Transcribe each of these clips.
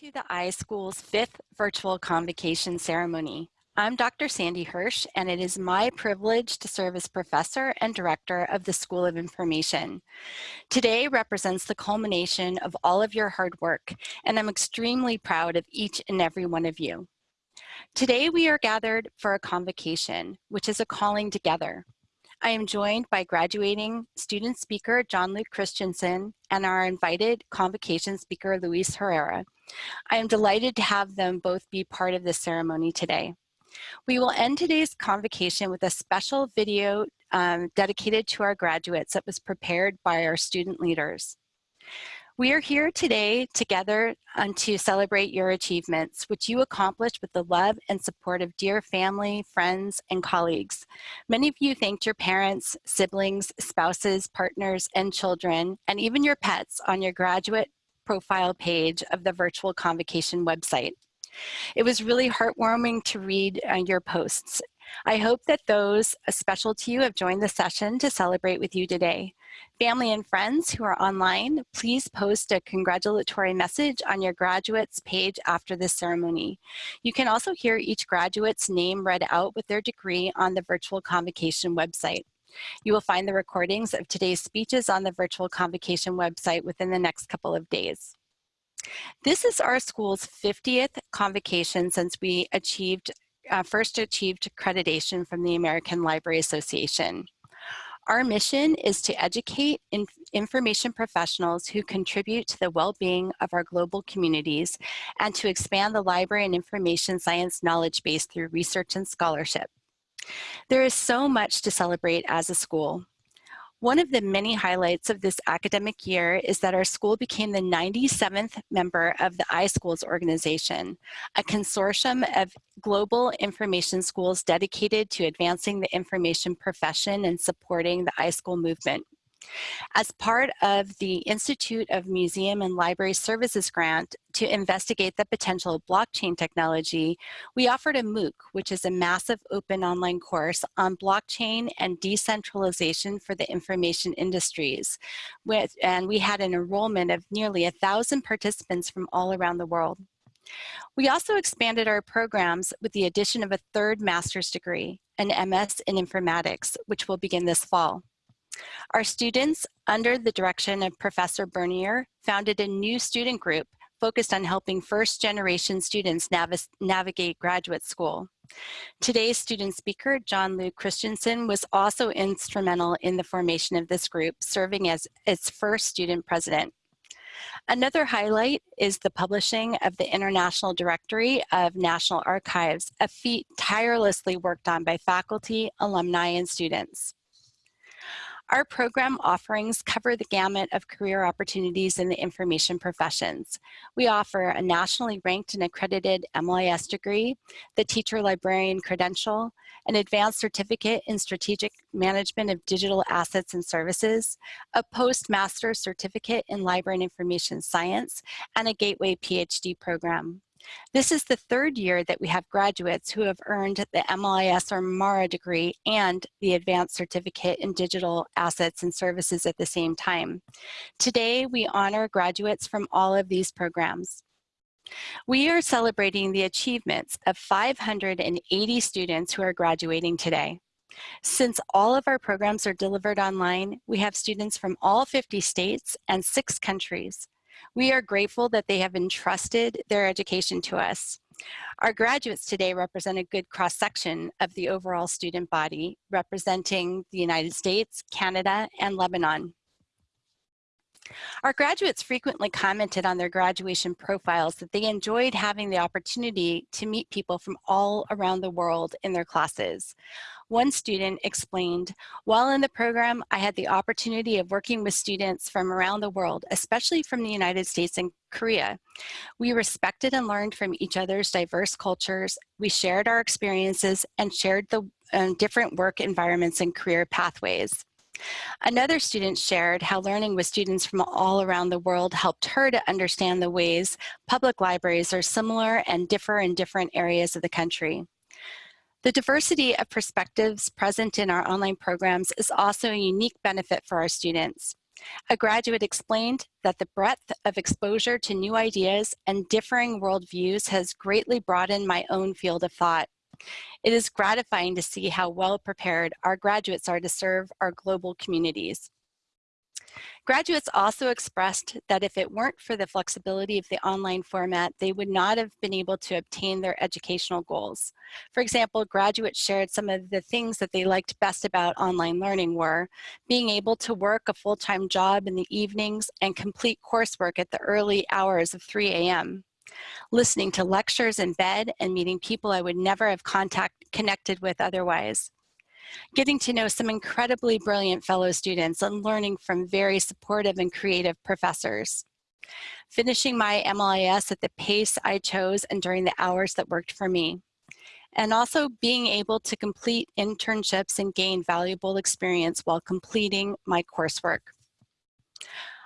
to the iSchool's fifth virtual convocation ceremony. I'm Dr. Sandy Hirsch, and it is my privilege to serve as professor and director of the School of Information. Today represents the culmination of all of your hard work, and I'm extremely proud of each and every one of you. Today we are gathered for a convocation, which is a calling together. I am joined by graduating student speaker John Luke Christensen and our invited convocation speaker Luis Herrera. I am delighted to have them both be part of this ceremony today. We will end today's convocation with a special video um, dedicated to our graduates that was prepared by our student leaders. We are here today together um, to celebrate your achievements, which you accomplished with the love and support of dear family, friends, and colleagues. Many of you thanked your parents, siblings, spouses, partners, and children, and even your pets on your graduate profile page of the virtual convocation website. It was really heartwarming to read uh, your posts. I hope that those special to you have joined the session to celebrate with you today. Family and friends who are online, please post a congratulatory message on your graduates page after this ceremony. You can also hear each graduate's name read out with their degree on the virtual convocation website. You will find the recordings of today's speeches on the virtual convocation website within the next couple of days. This is our school's 50th convocation since we achieved uh, first achieved accreditation from the American Library Association. Our mission is to educate in information professionals who contribute to the well-being of our global communities and to expand the library and information science knowledge base through research and scholarship. There is so much to celebrate as a school. One of the many highlights of this academic year is that our school became the 97th member of the iSchools organization, a consortium of global information schools dedicated to advancing the information profession and supporting the iSchool movement. As part of the Institute of Museum and Library Services grant to investigate the potential of blockchain technology, we offered a MOOC, which is a massive open online course on blockchain and decentralization for the information industries. With, and we had an enrollment of nearly a thousand participants from all around the world. We also expanded our programs with the addition of a third master's degree, an MS in informatics, which will begin this fall. Our students, under the direction of Professor Bernier, founded a new student group focused on helping first generation students nav navigate graduate school. Today's student speaker, John Luke Christensen, was also instrumental in the formation of this group, serving as its first student president. Another highlight is the publishing of the International Directory of National Archives, a feat tirelessly worked on by faculty, alumni, and students. Our program offerings cover the gamut of career opportunities in the information professions. We offer a nationally ranked and accredited MLIS degree, the teacher librarian credential, an advanced certificate in strategic management of digital assets and services, a postmaster certificate in library and information science, and a gateway PhD program. This is the third year that we have graduates who have earned the MLIS or MARA degree and the Advanced Certificate in Digital Assets and Services at the same time. Today, we honor graduates from all of these programs. We are celebrating the achievements of 580 students who are graduating today. Since all of our programs are delivered online, we have students from all 50 states and six countries. We are grateful that they have entrusted their education to us. Our graduates today represent a good cross-section of the overall student body, representing the United States, Canada, and Lebanon. Our graduates frequently commented on their graduation profiles that they enjoyed having the opportunity to meet people from all around the world in their classes. One student explained, while in the program, I had the opportunity of working with students from around the world, especially from the United States and Korea. We respected and learned from each other's diverse cultures. We shared our experiences and shared the uh, different work environments and career pathways. Another student shared how learning with students from all around the world helped her to understand the ways public libraries are similar and differ in different areas of the country. The diversity of perspectives present in our online programs is also a unique benefit for our students. A graduate explained that the breadth of exposure to new ideas and differing worldviews has greatly broadened my own field of thought. It is gratifying to see how well prepared our graduates are to serve our global communities. Graduates also expressed that if it weren't for the flexibility of the online format, they would not have been able to obtain their educational goals. For example, graduates shared some of the things that they liked best about online learning were being able to work a full-time job in the evenings and complete coursework at the early hours of 3 a.m listening to lectures in bed and meeting people I would never have contact, connected with otherwise. Getting to know some incredibly brilliant fellow students and learning from very supportive and creative professors. Finishing my MLIS at the pace I chose and during the hours that worked for me. And also being able to complete internships and gain valuable experience while completing my coursework.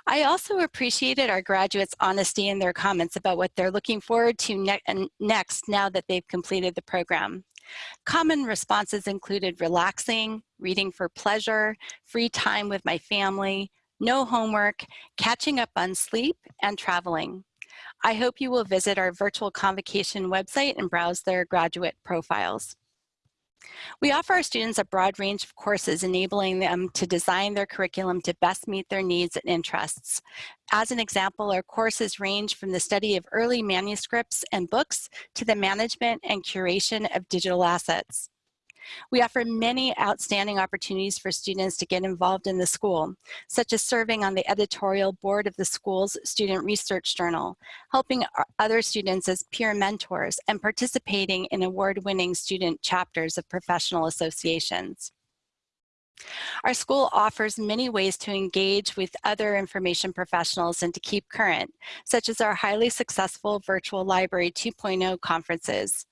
I also appreciated our graduates' honesty in their comments about what they're looking forward to ne next now that they've completed the program. Common responses included relaxing, reading for pleasure, free time with my family, no homework, catching up on sleep, and traveling. I hope you will visit our virtual convocation website and browse their graduate profiles. We offer our students a broad range of courses enabling them to design their curriculum to best meet their needs and interests. As an example, our courses range from the study of early manuscripts and books to the management and curation of digital assets. We offer many outstanding opportunities for students to get involved in the school, such as serving on the editorial board of the school's student research journal, helping other students as peer mentors, and participating in award-winning student chapters of professional associations. Our school offers many ways to engage with other information professionals and to keep current, such as our highly successful virtual library 2.0 conferences.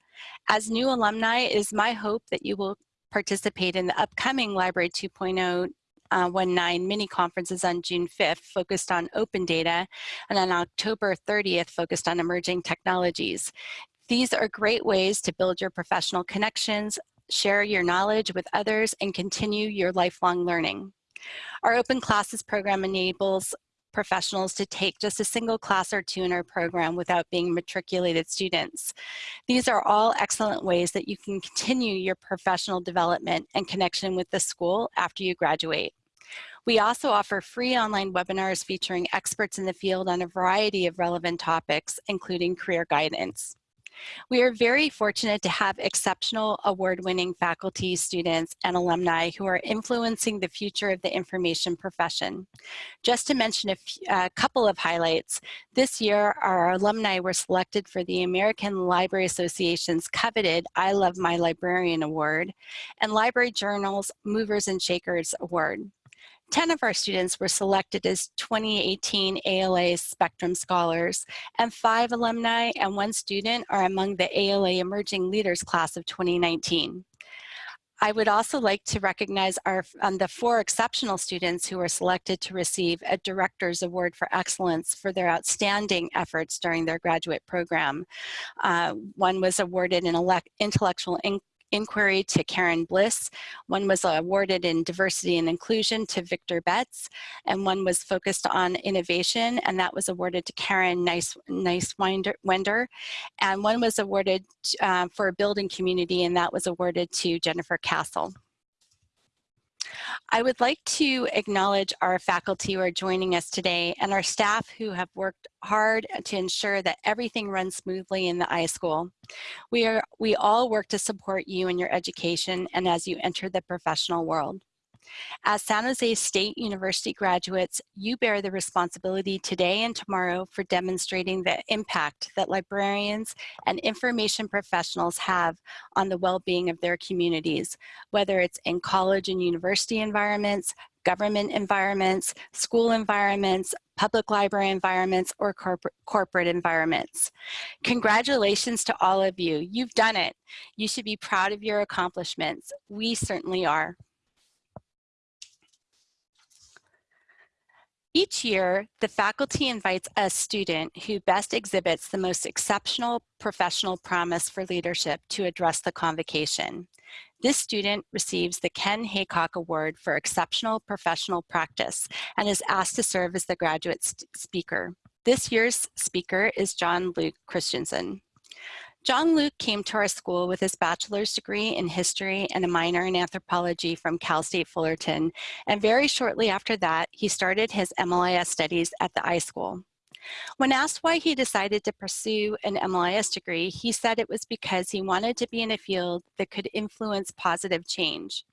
As new alumni, it is my hope that you will participate in the upcoming Library 2.0 uh, 19 mini conferences on June 5th focused on open data and on October 30th focused on emerging technologies. These are great ways to build your professional connections, share your knowledge with others, and continue your lifelong learning. Our open classes program enables professionals to take just a single class or two in our program without being matriculated students. These are all excellent ways that you can continue your professional development and connection with the school after you graduate. We also offer free online webinars featuring experts in the field on a variety of relevant topics, including career guidance. We are very fortunate to have exceptional award-winning faculty, students, and alumni who are influencing the future of the information profession. Just to mention a, a couple of highlights, this year our alumni were selected for the American Library Association's coveted I Love My Librarian Award and Library Journal's Movers and Shakers Award. 10 of our students were selected as 2018 ALA Spectrum Scholars, and five alumni and one student are among the ALA Emerging Leaders class of 2019. I would also like to recognize our, um, the four exceptional students who were selected to receive a Director's Award for Excellence for their outstanding efforts during their graduate program. Uh, one was awarded an intellectual inquiry to Karen Bliss. One was awarded in diversity and inclusion to Victor Betts, and one was focused on innovation, and that was awarded to Karen Nice, nice Wender. And one was awarded uh, for building community, and that was awarded to Jennifer Castle. I would like to acknowledge our faculty who are joining us today and our staff who have worked hard to ensure that everything runs smoothly in the iSchool. We, are, we all work to support you in your education and as you enter the professional world. As San Jose State University graduates, you bear the responsibility today and tomorrow for demonstrating the impact that librarians and information professionals have on the well-being of their communities, whether it's in college and university environments, government environments, school environments, public library environments, or corporate, corporate environments. Congratulations to all of you. You've done it. You should be proud of your accomplishments. We certainly are. Each year, the faculty invites a student who best exhibits the most exceptional professional promise for leadership to address the convocation. This student receives the Ken Haycock Award for Exceptional Professional Practice and is asked to serve as the graduate speaker. This year's speaker is John Luke Christensen. John Luke came to our school with his bachelor's degree in history and a minor in anthropology from Cal State Fullerton, and very shortly after that, he started his MLIS studies at the iSchool. When asked why he decided to pursue an MLIS degree, he said it was because he wanted to be in a field that could influence positive change.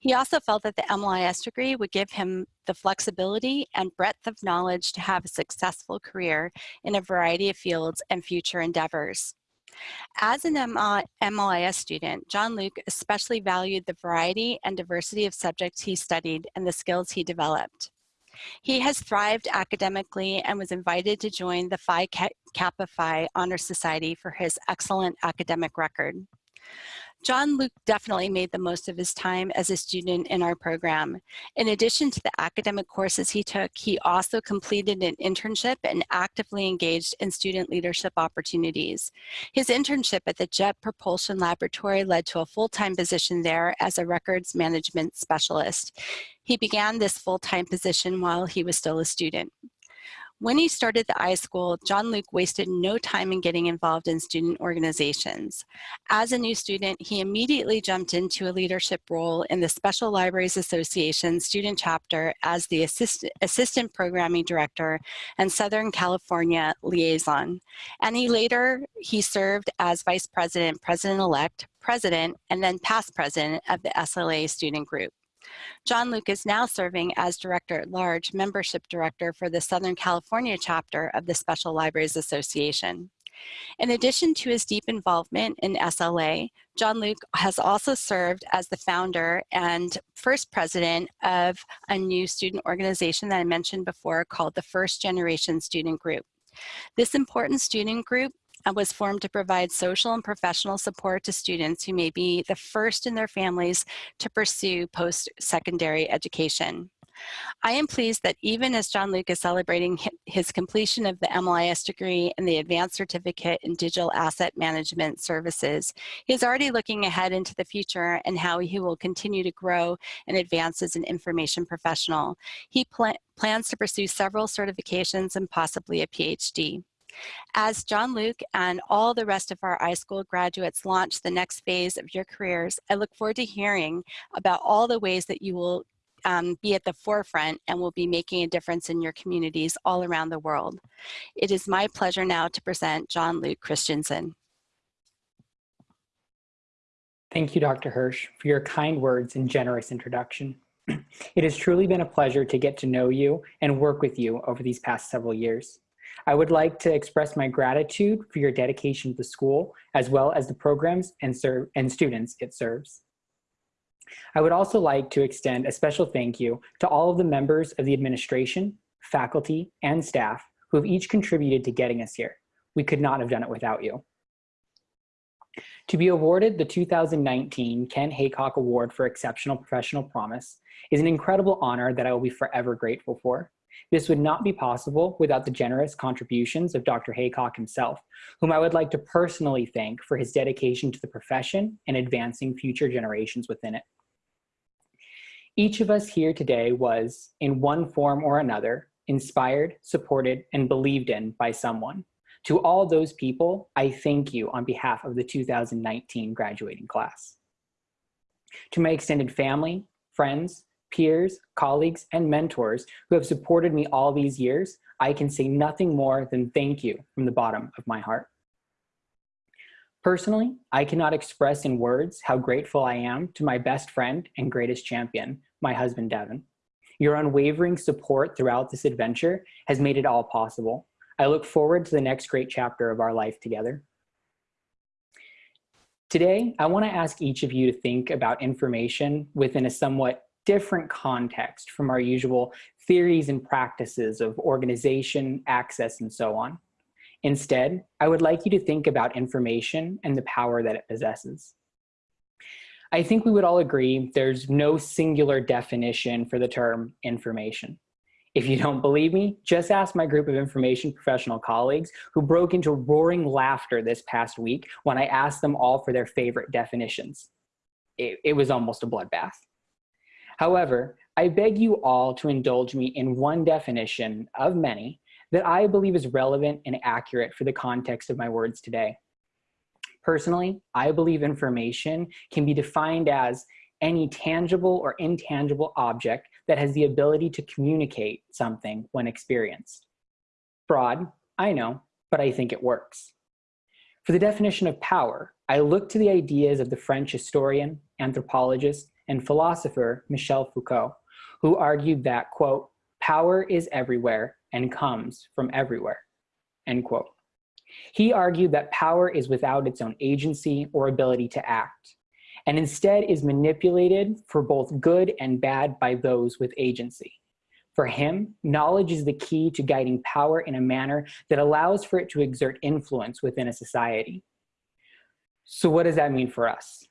He also felt that the MLIS degree would give him the flexibility and breadth of knowledge to have a successful career in a variety of fields and future endeavors. As an MLIS student, John Luke especially valued the variety and diversity of subjects he studied and the skills he developed. He has thrived academically and was invited to join the Phi Kappa Phi Honor Society for his excellent academic record. John Luke definitely made the most of his time as a student in our program. In addition to the academic courses he took, he also completed an internship and actively engaged in student leadership opportunities. His internship at the Jet Propulsion Laboratory led to a full-time position there as a records management specialist. He began this full-time position while he was still a student. When he started the iSchool, John Luke wasted no time in getting involved in student organizations. As a new student, he immediately jumped into a leadership role in the Special Libraries Association student chapter as the assist assistant programming director and Southern California liaison. And he later, he served as vice president, president-elect, president, and then past president of the SLA student group. John Luke is now serving as Director at Large, Membership Director for the Southern California chapter of the Special Libraries Association. In addition to his deep involvement in SLA, John Luke has also served as the founder and first president of a new student organization that I mentioned before called the First Generation Student Group. This important student group Uh, was formed to provide social and professional support to students who may be the first in their families to pursue post-secondary education. I am pleased that even as John Luke is celebrating his completion of the MLIS degree and the advanced certificate in digital asset management services, he is already looking ahead into the future and how he will continue to grow and advance as an information professional. He pl plans to pursue several certifications and possibly a PhD. As John Luke and all the rest of our iSchool graduates launch the next phase of your careers, I look forward to hearing about all the ways that you will um, be at the forefront and will be making a difference in your communities all around the world. It is my pleasure now to present John Luke Christensen. Thank you, Dr. Hirsch, for your kind words and generous introduction. It has truly been a pleasure to get to know you and work with you over these past several years. I would like to express my gratitude for your dedication to the school, as well as the programs and, serve, and students it serves. I would also like to extend a special thank you to all of the members of the administration, faculty, and staff who have each contributed to getting us here. We could not have done it without you. To be awarded the 2019 Ken Haycock Award for Exceptional Professional Promise is an incredible honor that I will be forever grateful for. This would not be possible without the generous contributions of Dr. Haycock himself, whom I would like to personally thank for his dedication to the profession and advancing future generations within it. Each of us here today was, in one form or another, inspired, supported, and believed in by someone. To all those people, I thank you on behalf of the 2019 graduating class. To my extended family, friends, peers, colleagues, and mentors who have supported me all these years, I can say nothing more than thank you from the bottom of my heart. Personally, I cannot express in words how grateful I am to my best friend and greatest champion, my husband, Devin. Your unwavering support throughout this adventure has made it all possible. I look forward to the next great chapter of our life together. Today, I wanna ask each of you to think about information within a somewhat different context from our usual theories and practices of organization, access, and so on. Instead, I would like you to think about information and the power that it possesses. I think we would all agree there's no singular definition for the term information. If you don't believe me, just ask my group of information professional colleagues who broke into roaring laughter this past week when I asked them all for their favorite definitions. it, it was almost a bloodbath. However, I beg you all to indulge me in one definition of many that I believe is relevant and accurate for the context of my words today. Personally, I believe information can be defined as any tangible or intangible object that has the ability to communicate something when experienced. Broad, I know, but I think it works. For the definition of power, I look to the ideas of the French historian, anthropologist, and philosopher Michel Foucault, who argued that, quote, power is everywhere and comes from everywhere, end quote. He argued that power is without its own agency or ability to act, and instead is manipulated for both good and bad by those with agency. For him, knowledge is the key to guiding power in a manner that allows for it to exert influence within a society. So what does that mean for us?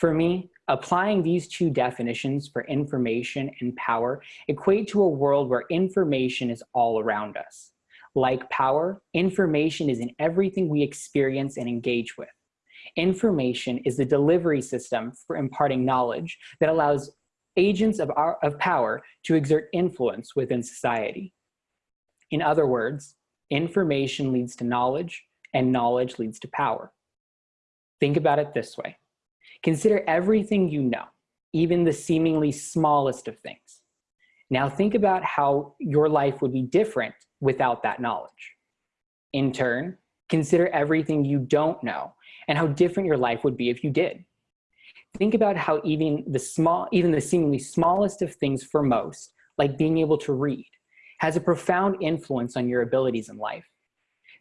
For me, applying these two definitions for information and power equate to a world where information is all around us. Like power, information is in everything we experience and engage with. Information is the delivery system for imparting knowledge that allows agents of, our, of power to exert influence within society. In other words, information leads to knowledge and knowledge leads to power. Think about it this way. Consider everything you know, even the seemingly smallest of things. Now think about how your life would be different without that knowledge. In turn, consider everything you don't know and how different your life would be if you did. Think about how even the small, even the seemingly smallest of things for most, like being able to read, has a profound influence on your abilities in life.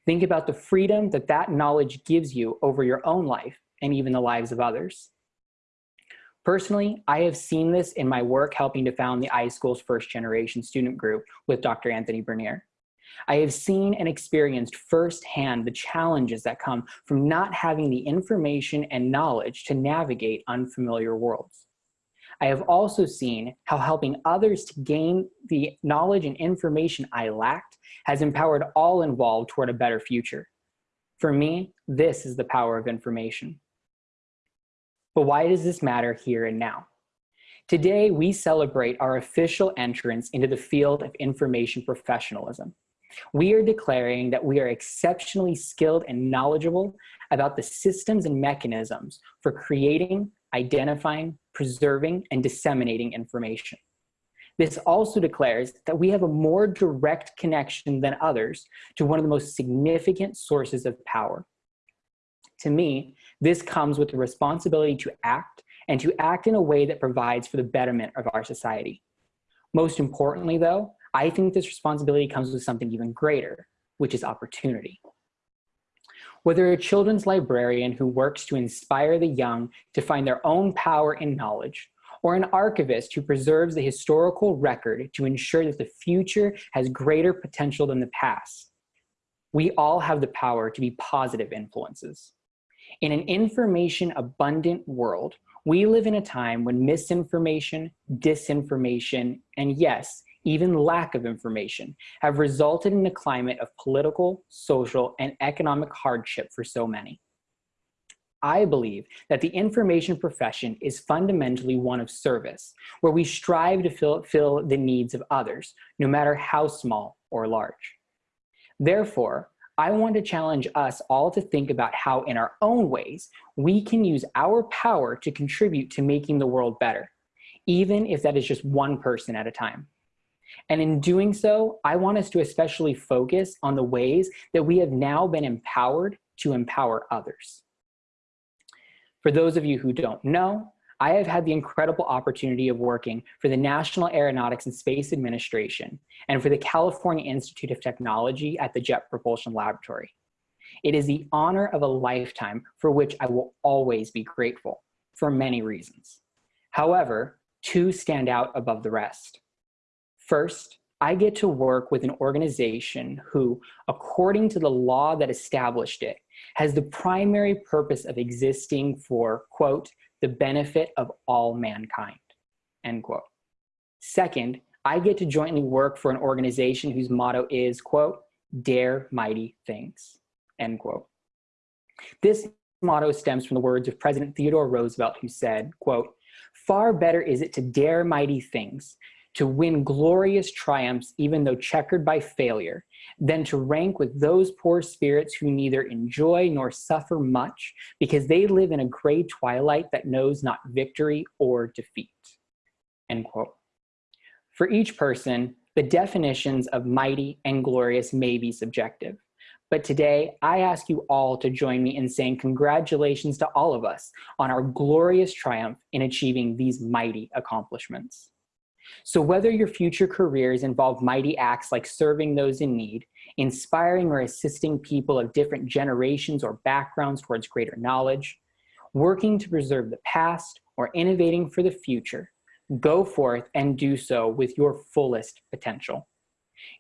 Think about the freedom that that knowledge gives you over your own life and even the lives of others. Personally, I have seen this in my work helping to found the iSchool's first generation student group with Dr. Anthony Bernier. I have seen and experienced firsthand the challenges that come from not having the information and knowledge to navigate unfamiliar worlds. I have also seen how helping others to gain the knowledge and information I lacked has empowered all involved toward a better future. For me, this is the power of information. But why does this matter here and now? Today, we celebrate our official entrance into the field of information professionalism. We are declaring that we are exceptionally skilled and knowledgeable about the systems and mechanisms for creating, identifying, preserving, and disseminating information. This also declares that we have a more direct connection than others to one of the most significant sources of power. To me, this comes with the responsibility to act and to act in a way that provides for the betterment of our society. Most importantly though, I think this responsibility comes with something even greater, which is opportunity. Whether a children's librarian who works to inspire the young to find their own power in knowledge, or an archivist who preserves the historical record to ensure that the future has greater potential than the past, we all have the power to be positive influences. In an information abundant world, we live in a time when misinformation, disinformation, and yes, even lack of information, have resulted in a climate of political, social, and economic hardship for so many. I believe that the information profession is fundamentally one of service, where we strive to fill, fill the needs of others, no matter how small or large. Therefore, I want to challenge us all to think about how in our own ways, we can use our power to contribute to making the world better, even if that is just one person at a time. And in doing so, I want us to especially focus on the ways that we have now been empowered to empower others. For those of you who don't know, I have had the incredible opportunity of working for the National Aeronautics and Space Administration and for the California Institute of Technology at the Jet Propulsion Laboratory. It is the honor of a lifetime for which I will always be grateful for many reasons. However, two stand out above the rest. First, I get to work with an organization who, according to the law that established it, has the primary purpose of existing for, quote, the benefit of all mankind, end quote. Second, I get to jointly work for an organization whose motto is, quote, dare mighty things, end quote. This motto stems from the words of President Theodore Roosevelt who said, quote, far better is it to dare mighty things, to win glorious triumphs even though checkered by failure, than to rank with those poor spirits who neither enjoy nor suffer much because they live in a gray twilight that knows not victory or defeat. End quote. For each person, the definitions of mighty and glorious may be subjective. But today, I ask you all to join me in saying congratulations to all of us on our glorious triumph in achieving these mighty accomplishments. So whether your future careers involve mighty acts like serving those in need, inspiring or assisting people of different generations or backgrounds towards greater knowledge, working to preserve the past, or innovating for the future, go forth and do so with your fullest potential.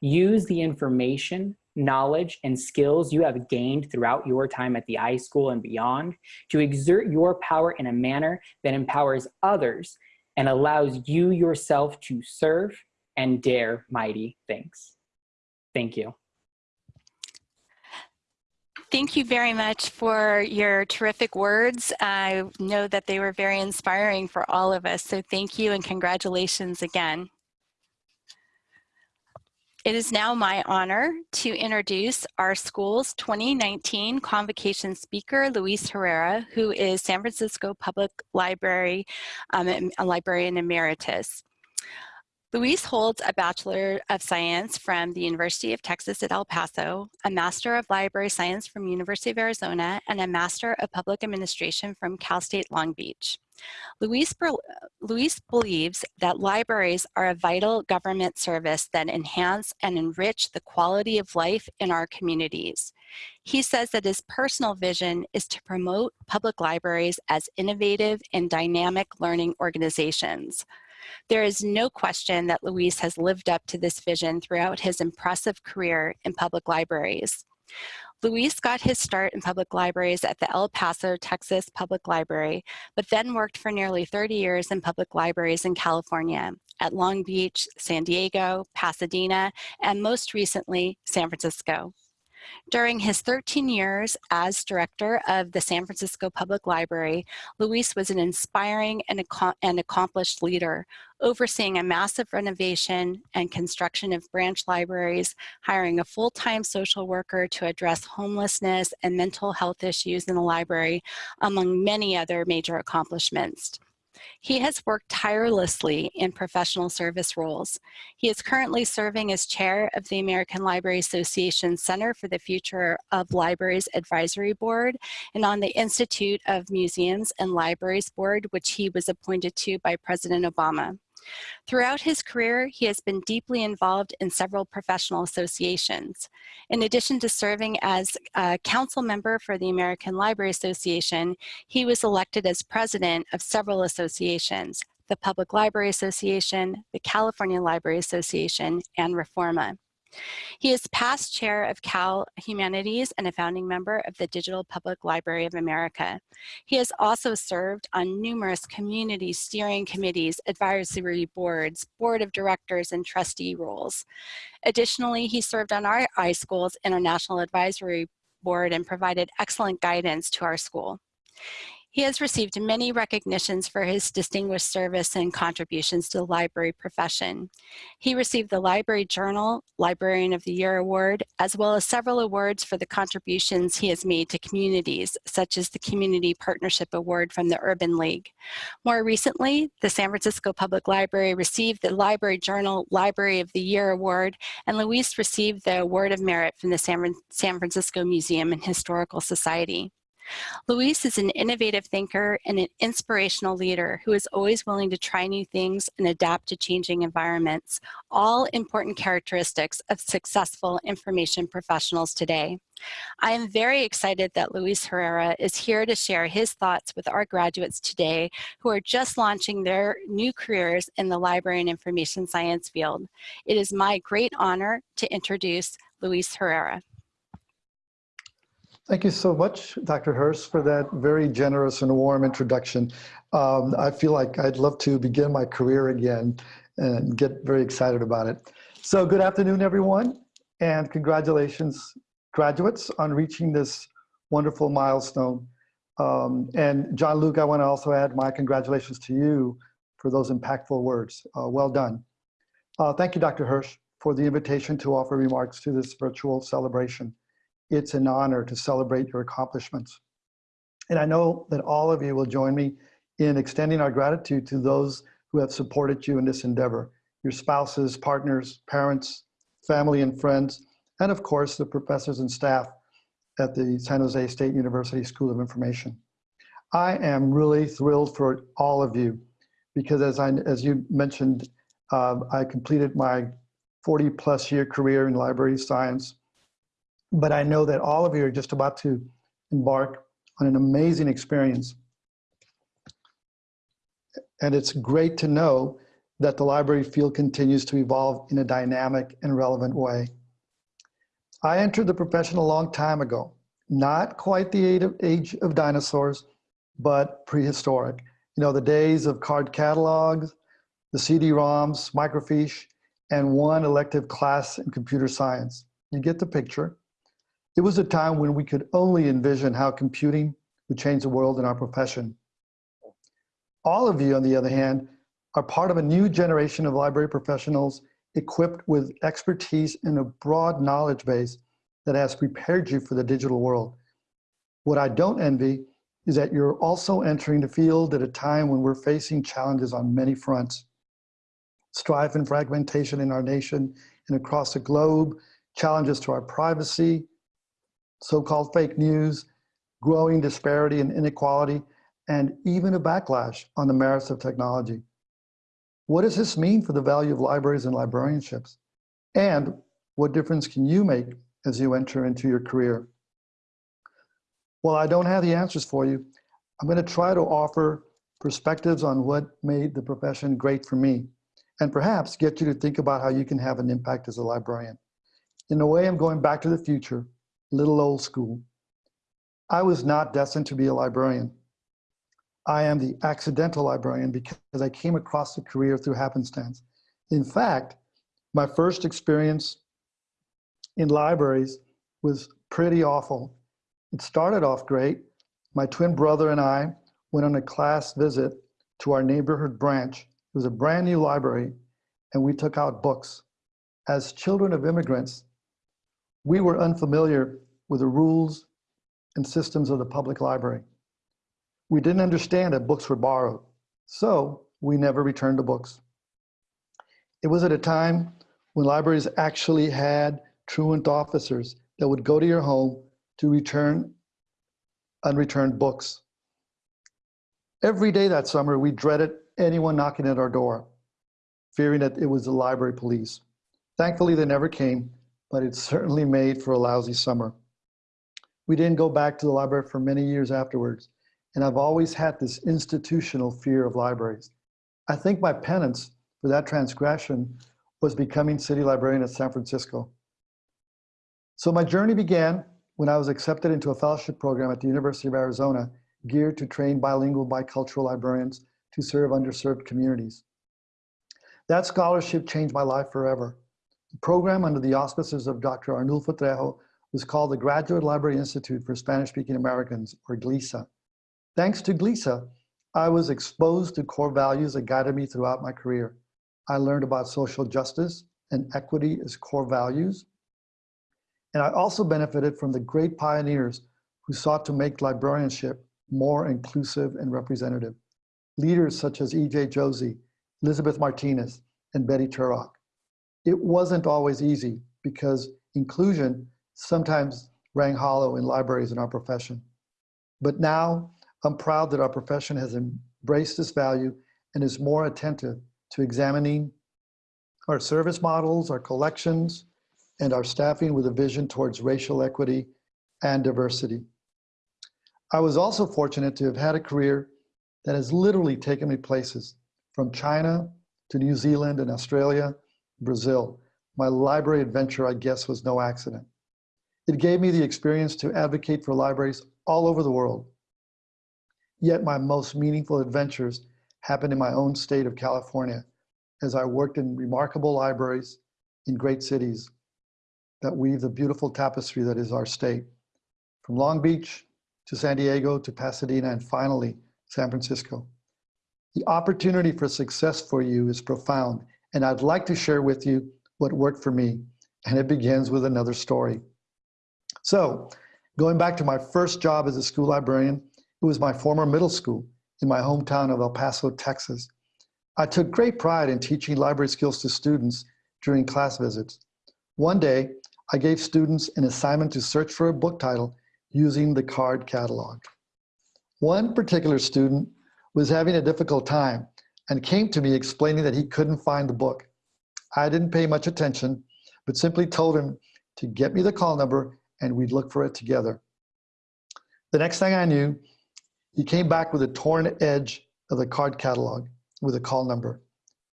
Use the information, knowledge, and skills you have gained throughout your time at the iSchool and beyond to exert your power in a manner that empowers others and allows you yourself to serve and dare mighty things. Thank you. Thank you very much for your terrific words. I know that they were very inspiring for all of us, so thank you and congratulations again. It is now my honor to introduce our school's 2019 convocation speaker, Luis Herrera, who is San Francisco Public Library um, a librarian emeritus. Luis holds a Bachelor of Science from the University of Texas at El Paso, a Master of Library Science from University of Arizona, and a Master of Public Administration from Cal State Long Beach. Luis believes that libraries are a vital government service that enhance and enrich the quality of life in our communities. He says that his personal vision is to promote public libraries as innovative and dynamic learning organizations. There is no question that Luis has lived up to this vision throughout his impressive career in public libraries. Luis got his start in public libraries at the El Paso, Texas Public Library, but then worked for nearly 30 years in public libraries in California, at Long Beach, San Diego, Pasadena, and most recently, San Francisco. During his 13 years as director of the San Francisco Public Library, Luis was an inspiring and, and accomplished leader, overseeing a massive renovation and construction of branch libraries, hiring a full-time social worker to address homelessness and mental health issues in the library, among many other major accomplishments. He has worked tirelessly in professional service roles. He is currently serving as chair of the American Library Association Center for the Future of Libraries Advisory Board and on the Institute of Museums and Libraries Board, which he was appointed to by President Obama. Throughout his career, he has been deeply involved in several professional associations. In addition to serving as a council member for the American Library Association, he was elected as president of several associations, the Public Library Association, the California Library Association, and Reforma. He is past chair of Cal Humanities and a founding member of the Digital Public Library of America. He has also served on numerous community steering committees, advisory boards, board of directors, and trustee roles. Additionally, he served on our iSchool's International Advisory Board and provided excellent guidance to our school. He has received many recognitions for his distinguished service and contributions to the library profession. He received the Library Journal Librarian of the Year Award, as well as several awards for the contributions he has made to communities, such as the Community Partnership Award from the Urban League. More recently, the San Francisco Public Library received the Library Journal Library of the Year Award, and Luis received the Award of Merit from the San Francisco Museum and Historical Society. Luis is an innovative thinker and an inspirational leader who is always willing to try new things and adapt to changing environments, all important characteristics of successful information professionals today. I am very excited that Luis Herrera is here to share his thoughts with our graduates today who are just launching their new careers in the library and information science field. It is my great honor to introduce Luis Herrera. Thank you so much, Dr. Hirsch, for that very generous and warm introduction. Um, I feel like I'd love to begin my career again and get very excited about it. So good afternoon, everyone, and congratulations, graduates, on reaching this wonderful milestone. Um, and John Luke, I want to also add my congratulations to you for those impactful words. Uh, well done. Uh, thank you, Dr. Hirsch, for the invitation to offer remarks to this virtual celebration. It's an honor to celebrate your accomplishments. And I know that all of you will join me in extending our gratitude to those who have supported you in this endeavor, your spouses, partners, parents, family and friends, and of course, the professors and staff at the San Jose State University School of Information. I am really thrilled for all of you because as, I, as you mentioned, uh, I completed my 40 plus year career in library science, but I know that all of you are just about to embark on an amazing experience. And it's great to know that the library field continues to evolve in a dynamic and relevant way. I entered the profession a long time ago, not quite the age of dinosaurs, but prehistoric. You know, the days of card catalogs, the CD-ROMs, microfiche, and one elective class in computer science. You get the picture. It was a time when we could only envision how computing would change the world in our profession. All of you, on the other hand, are part of a new generation of library professionals equipped with expertise and a broad knowledge base that has prepared you for the digital world. What I don't envy is that you're also entering the field at a time when we're facing challenges on many fronts. Strife and fragmentation in our nation and across the globe, challenges to our privacy, so-called fake news, growing disparity and inequality, and even a backlash on the merits of technology. What does this mean for the value of libraries and librarianships? And what difference can you make as you enter into your career? Well, I don't have the answers for you. I'm gonna try to offer perspectives on what made the profession great for me, and perhaps get you to think about how you can have an impact as a librarian. In a way, I'm going back to the future, little old school. I was not destined to be a librarian. I am the accidental librarian because I came across the career through happenstance. In fact, my first experience in libraries was pretty awful. It started off great. My twin brother and I went on a class visit to our neighborhood branch. It was a brand new library and we took out books. As children of immigrants, we were unfamiliar with the rules and systems of the public library. We didn't understand that books were borrowed, so we never returned the books. It was at a time when libraries actually had truant officers that would go to your home to return unreturned books. Every day that summer, we dreaded anyone knocking at our door, fearing that it was the library police. Thankfully, they never came, but it certainly made for a lousy summer. We didn't go back to the library for many years afterwards, and I've always had this institutional fear of libraries. I think my penance for that transgression was becoming city librarian at San Francisco. So my journey began when I was accepted into a fellowship program at the University of Arizona geared to train bilingual bicultural librarians to serve underserved communities. That scholarship changed my life forever. The program under the auspices of Dr. Arnulfo Trejo was called the Graduate Library Institute for Spanish-Speaking Americans, or GLISA. Thanks to GLISA, I was exposed to core values that guided me throughout my career. I learned about social justice and equity as core values. And I also benefited from the great pioneers who sought to make librarianship more inclusive and representative. Leaders such as E.J. Josey, Elizabeth Martinez, and Betty Turock. It wasn't always easy because inclusion sometimes rang hollow in libraries in our profession. But now I'm proud that our profession has embraced this value and is more attentive to examining our service models, our collections, and our staffing with a vision towards racial equity and diversity. I was also fortunate to have had a career that has literally taken me places from China to New Zealand and Australia, Brazil. My library adventure, I guess, was no accident. It gave me the experience to advocate for libraries all over the world Yet my most meaningful adventures happened in my own state of California as I worked in remarkable libraries in great cities that weave the beautiful tapestry that is our state. From Long Beach to San Diego, to Pasadena, and finally, San Francisco. The opportunity for success for you is profound, and I'd like to share with you what worked for me, and it begins with another story. So, going back to my first job as a school librarian, it was my former middle school in my hometown of El Paso, Texas. I took great pride in teaching library skills to students during class visits. One day, I gave students an assignment to search for a book title using the card catalog. One particular student was having a difficult time and came to me explaining that he couldn't find the book. I didn't pay much attention, but simply told him to get me the call number and we'd look for it together. The next thing I knew, he came back with a torn edge of the card catalog with a call number.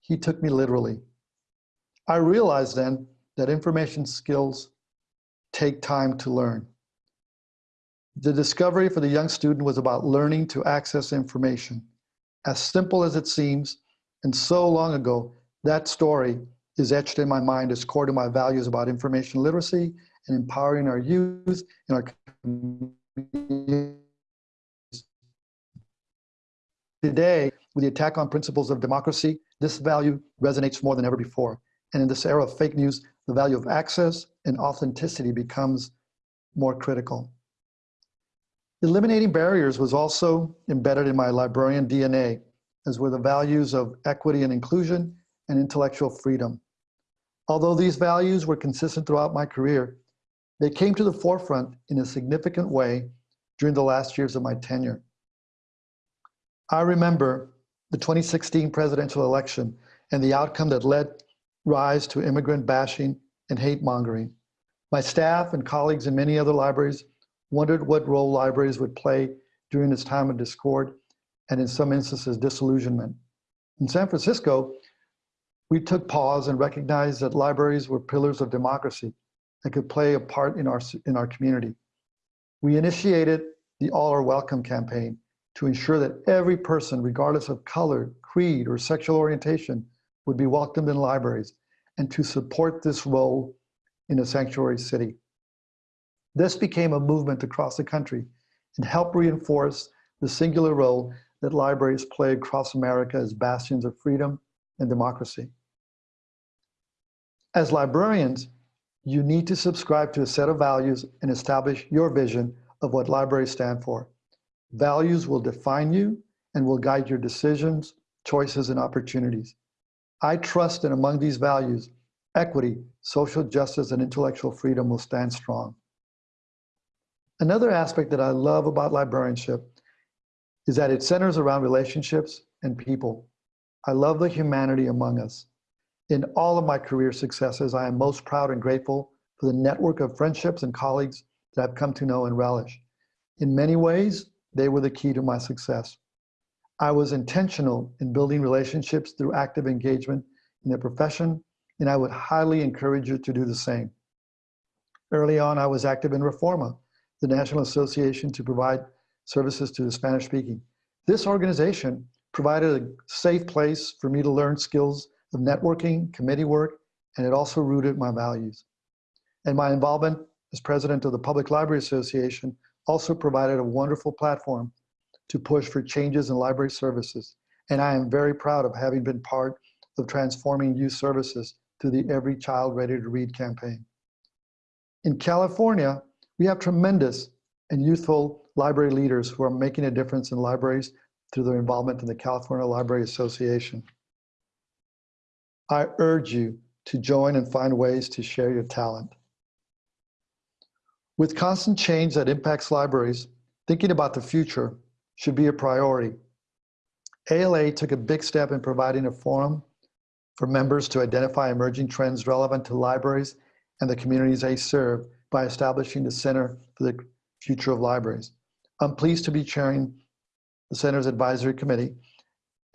He took me literally. I realized then that information skills take time to learn. The discovery for the young student was about learning to access information. As simple as it seems, and so long ago, that story is etched in my mind as core to my values about information literacy and empowering our youth and our communities. Today, with the attack on principles of democracy, this value resonates more than ever before. And in this era of fake news, the value of access and authenticity becomes more critical. Eliminating barriers was also embedded in my librarian DNA, as were the values of equity and inclusion and intellectual freedom. Although these values were consistent throughout my career, they came to the forefront in a significant way during the last years of my tenure. I remember the 2016 presidential election and the outcome that led rise to immigrant bashing and hate mongering. My staff and colleagues in many other libraries wondered what role libraries would play during this time of discord and in some instances disillusionment. In San Francisco, we took pause and recognized that libraries were pillars of democracy and could play a part in our, in our community. We initiated the All Are Welcome campaign to ensure that every person, regardless of color, creed, or sexual orientation, would be welcomed in libraries and to support this role in a sanctuary city. This became a movement across the country and helped reinforce the singular role that libraries play across America as bastions of freedom and democracy. As librarians, you need to subscribe to a set of values and establish your vision of what libraries stand for. Values will define you and will guide your decisions, choices, and opportunities. I trust that among these values, equity, social justice, and intellectual freedom will stand strong. Another aspect that I love about librarianship is that it centers around relationships and people. I love the humanity among us. In all of my career successes, I am most proud and grateful for the network of friendships and colleagues that I've come to know and relish. In many ways, they were the key to my success. I was intentional in building relationships through active engagement in the profession, and I would highly encourage you to do the same. Early on, I was active in Reforma, the National Association to Provide Services to the Spanish Speaking. This organization provided a safe place for me to learn skills of networking, committee work, and it also rooted my values. And my involvement as president of the Public Library Association also provided a wonderful platform to push for changes in library services. And I am very proud of having been part of transforming youth services through the Every Child Ready to Read campaign. In California, we have tremendous and youthful library leaders who are making a difference in libraries through their involvement in the California Library Association. I urge you to join and find ways to share your talent. With constant change that impacts libraries, thinking about the future should be a priority. ALA took a big step in providing a forum for members to identify emerging trends relevant to libraries and the communities they serve by establishing the Center for the Future of Libraries. I'm pleased to be chairing the Center's Advisory Committee,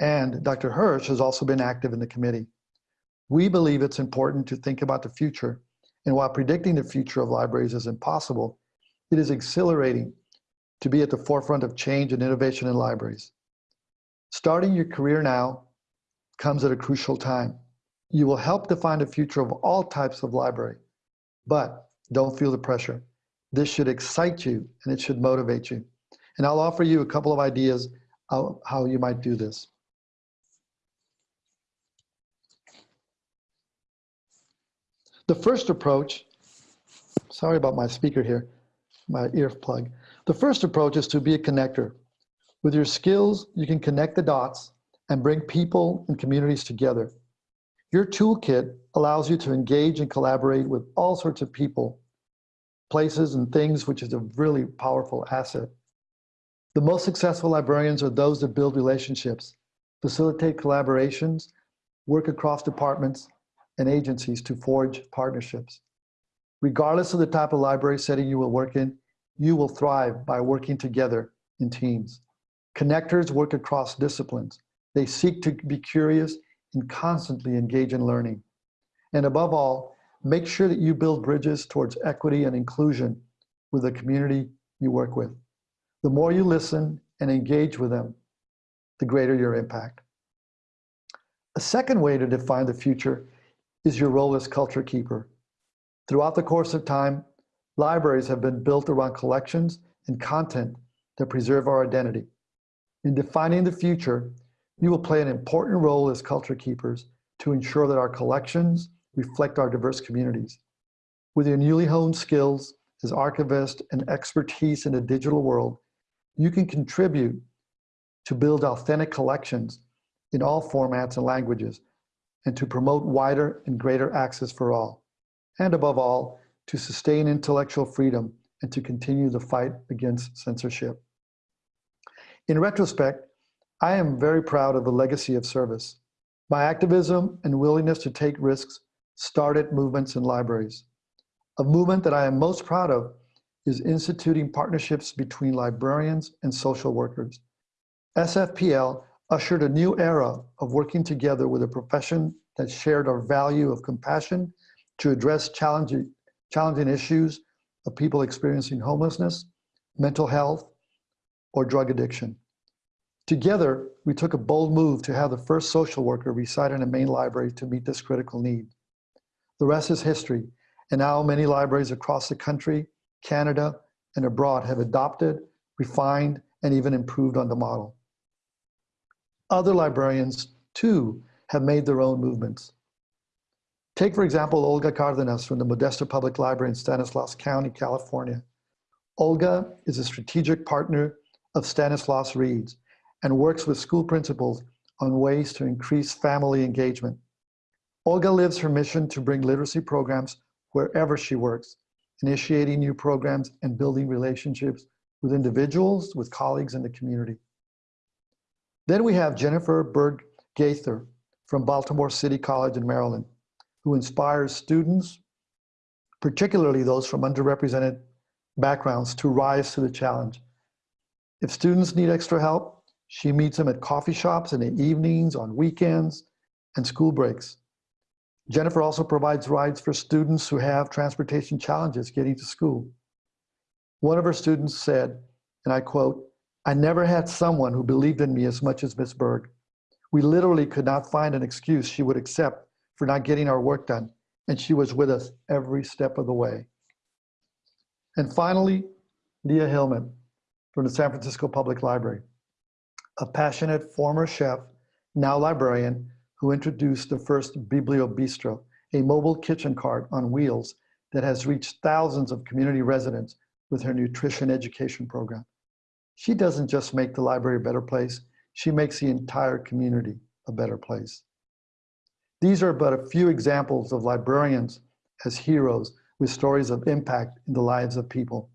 and Dr. Hirsch has also been active in the committee. We believe it's important to think about the future, and while predicting the future of libraries is impossible, it is exhilarating to be at the forefront of change and innovation in libraries. Starting your career now comes at a crucial time. You will help define the future of all types of library, but don't feel the pressure. This should excite you and it should motivate you. And I'll offer you a couple of ideas how, how you might do this. The first approach, sorry about my speaker here, my ear plug. The first approach is to be a connector. With your skills, you can connect the dots and bring people and communities together. Your toolkit allows you to engage and collaborate with all sorts of people, places, and things, which is a really powerful asset. The most successful librarians are those that build relationships, facilitate collaborations, work across departments and agencies to forge partnerships. Regardless of the type of library setting you will work in, you will thrive by working together in teams. Connectors work across disciplines. They seek to be curious and constantly engage in learning. And above all, make sure that you build bridges towards equity and inclusion with the community you work with. The more you listen and engage with them, the greater your impact. A second way to define the future is your role as culture keeper. Throughout the course of time, libraries have been built around collections and content that preserve our identity. In defining the future, you will play an important role as culture keepers to ensure that our collections reflect our diverse communities. With your newly honed skills as archivist and expertise in the digital world, you can contribute to build authentic collections in all formats and languages and to promote wider and greater access for all. And above all, to sustain intellectual freedom and to continue the fight against censorship. In retrospect, I am very proud of the legacy of service. My activism and willingness to take risks started movements in libraries. A movement that I am most proud of is instituting partnerships between librarians and social workers. SFPL ushered a new era of working together with a profession that shared our value of compassion to address challenging, challenging issues of people experiencing homelessness, mental health, or drug addiction. Together, we took a bold move to have the first social worker reside in a main library to meet this critical need. The rest is history, and now many libraries across the country, Canada, and abroad have adopted, refined, and even improved on the model. Other librarians, too, have made their own movements. Take, for example, Olga Cardenas from the Modesto Public Library in Stanislaus County, California. Olga is a strategic partner of Stanislaus Reads and works with school principals on ways to increase family engagement. Olga lives her mission to bring literacy programs wherever she works, initiating new programs and building relationships with individuals, with colleagues in the community. Then we have Jennifer Berg Gaither from Baltimore City College in Maryland, who inspires students, particularly those from underrepresented backgrounds, to rise to the challenge. If students need extra help, she meets them at coffee shops in the evenings, on weekends, and school breaks. Jennifer also provides rides for students who have transportation challenges getting to school. One of her students said, and I quote, I never had someone who believed in me as much as Miss Berg. We literally could not find an excuse she would accept for not getting our work done, and she was with us every step of the way. And finally, Leah Hillman from the San Francisco Public Library, a passionate former chef, now librarian, who introduced the first Biblio Bistro, a mobile kitchen cart on wheels that has reached thousands of community residents with her nutrition education program. She doesn't just make the library a better place, she makes the entire community a better place. These are but a few examples of librarians as heroes with stories of impact in the lives of people.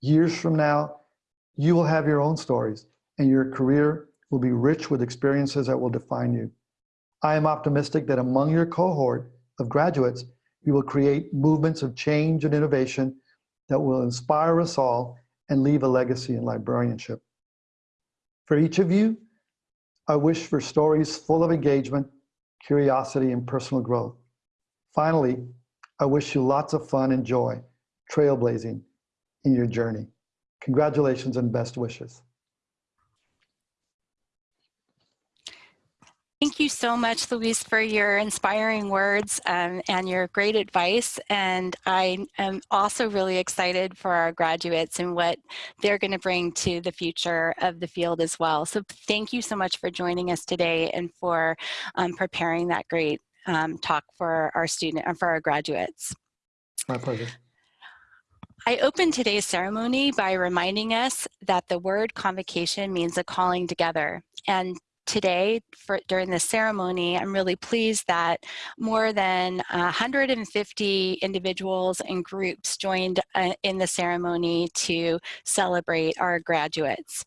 Years from now, you will have your own stories and your career will be rich with experiences that will define you. I am optimistic that among your cohort of graduates, you will create movements of change and innovation that will inspire us all and leave a legacy in librarianship. For each of you, I wish for stories full of engagement, curiosity, and personal growth. Finally, I wish you lots of fun and joy trailblazing in your journey. Congratulations and best wishes. Thank you so much, Luis, for your inspiring words um, and your great advice. And I am also really excited for our graduates and what they're going to bring to the future of the field as well. So thank you so much for joining us today and for um, preparing that great um, talk for our student and for our graduates. My pleasure. I opened today's ceremony by reminding us that the word convocation means a calling together. And today for during the ceremony i'm really pleased that more than 150 individuals and groups joined uh, in the ceremony to celebrate our graduates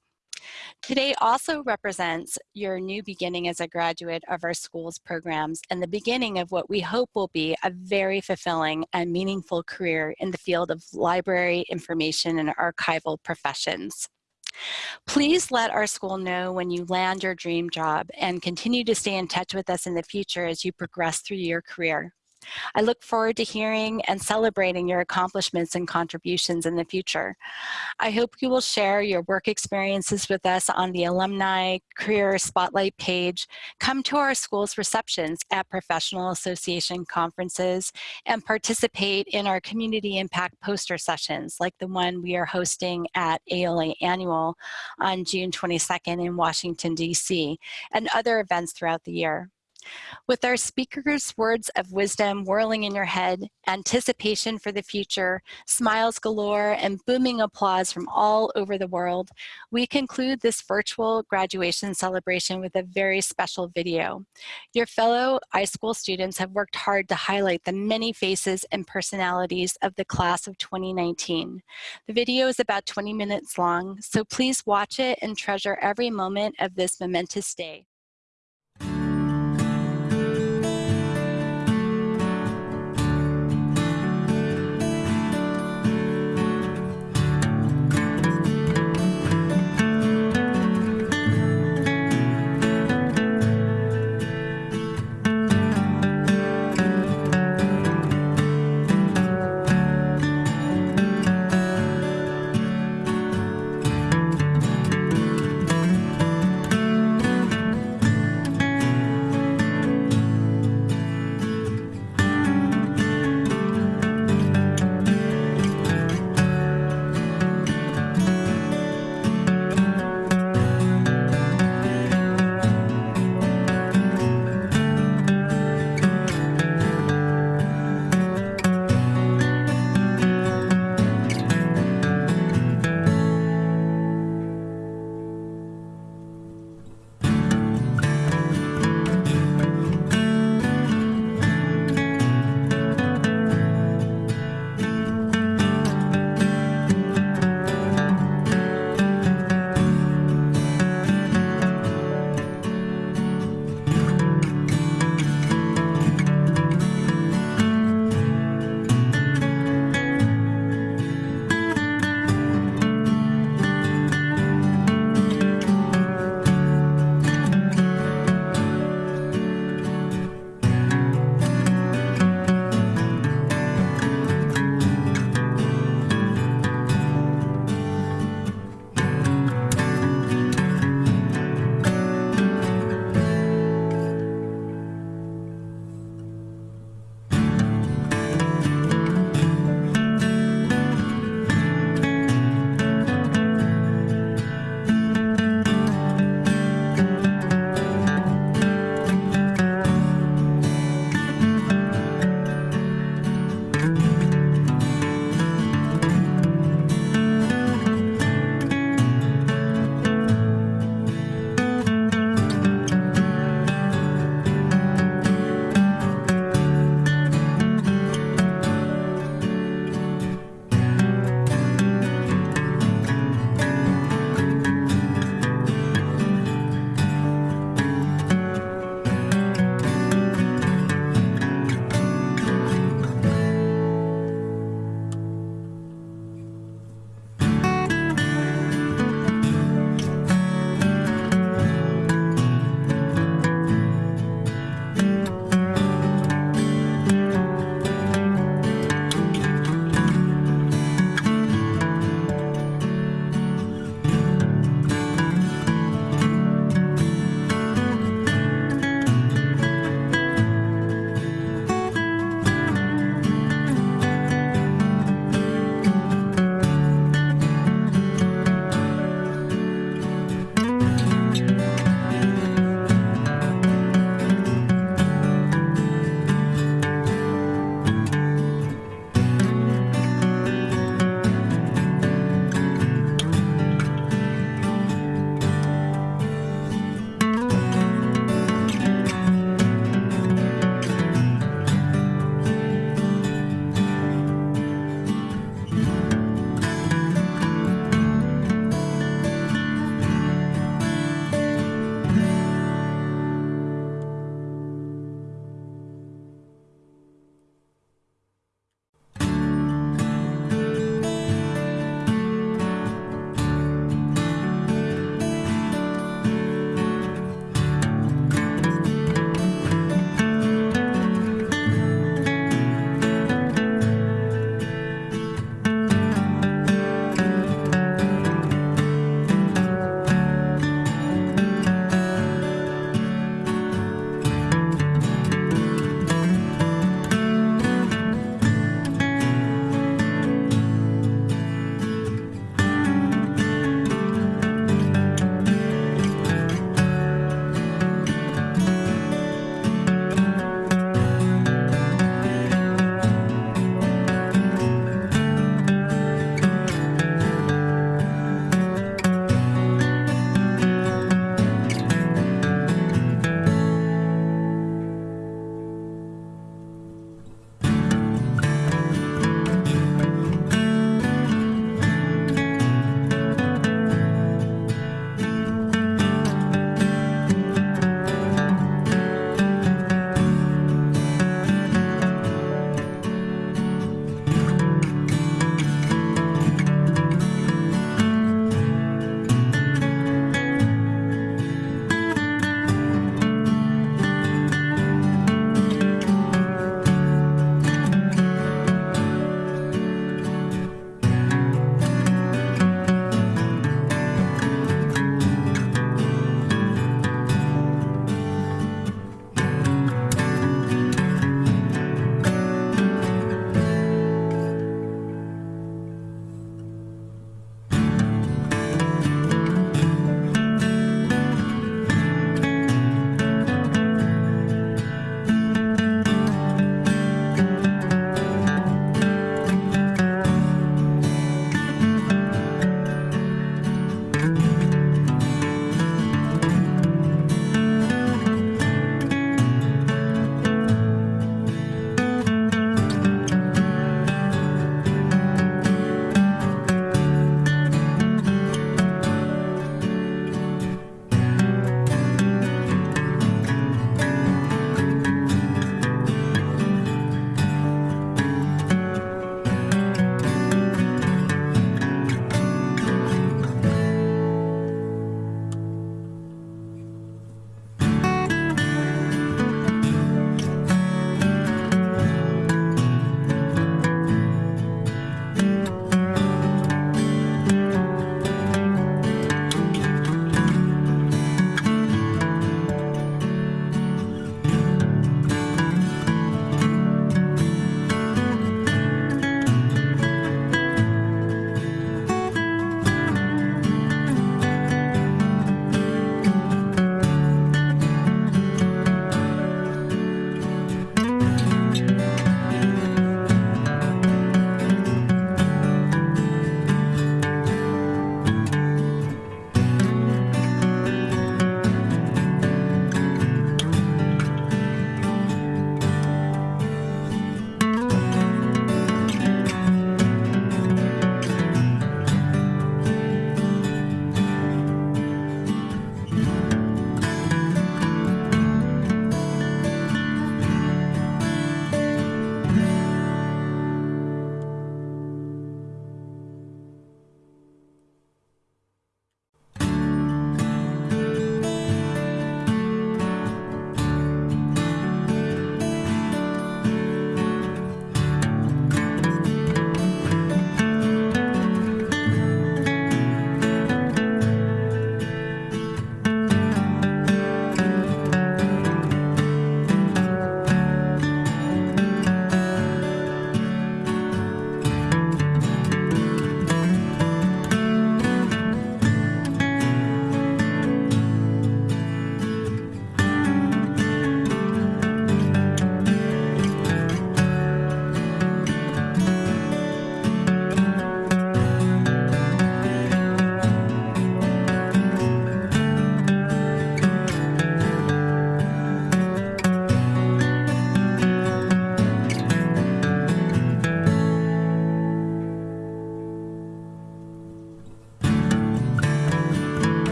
Today also represents your new beginning as a graduate of our school's programs and the beginning of what we hope will be a very fulfilling and meaningful career in the field of library information and archival professions. Please let our school know when you land your dream job and continue to stay in touch with us in the future as you progress through your career. I look forward to hearing and celebrating your accomplishments and contributions in the future. I hope you will share your work experiences with us on the Alumni Career Spotlight page, come to our school's receptions at professional association conferences, and participate in our community impact poster sessions like the one we are hosting at ALA Annual on June 22nd in Washington, D.C., and other events throughout the year. With our speakers' words of wisdom whirling in your head, anticipation for the future, smiles galore, and booming applause from all over the world, we conclude this virtual graduation celebration with a very special video. Your fellow iSchool students have worked hard to highlight the many faces and personalities of the class of 2019. The video is about 20 minutes long, so please watch it and treasure every moment of this momentous day.